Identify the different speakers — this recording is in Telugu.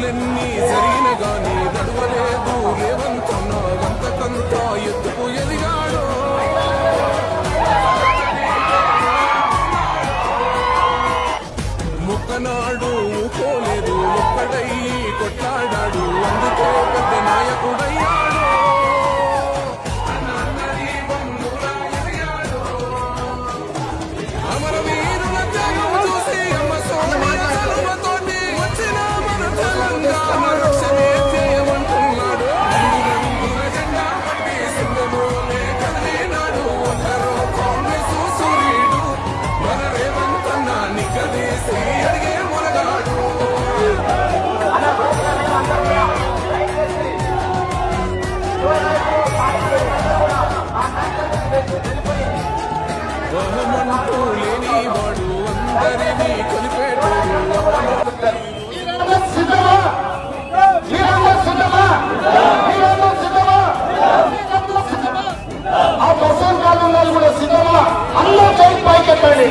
Speaker 1: తప్పులెన్ని జరిగిన గాని నడవలేదు రేవంతన్న గంతకంత ఎత్తుకు ఎదిగాడు. ముక్కనాడు పోలేదు ఒక్కడై కొట్లాడాడు. అందుకే
Speaker 2: ఆ బస్సు కాలం వాళ్ళు కూడా సిద్ధమా అందరూ చేయి పైకెత్తండి.